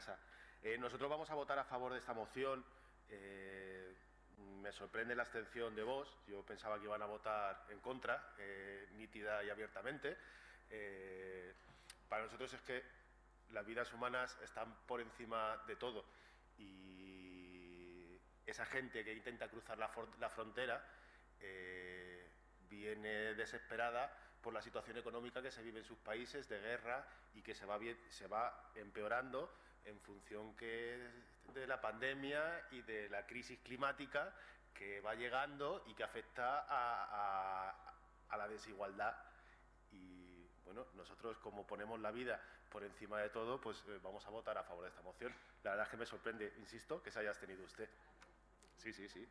casa. Eh, nosotros vamos a votar a favor de esta moción. Eh, me sorprende la abstención de vos. Yo pensaba que iban a votar en contra, eh, nítida y abiertamente. para nosotros es que las vidas humanas están por encima de todo y esa gente que intenta cruzar la, frontera viene desesperada por la situación económica que se vive en sus países de guerra y que se va, se va empeorando en función que de la pandemia y de la crisis climática que va llegando y que afecta a, la desigualdad. Y bueno, nosotros como ponemos la vida por encima de todo, pues eh, vamos a votar a favor de esta moción. La verdad es que me sorprende, insisto, que se haya abstenido usted. Sí, sí, sí.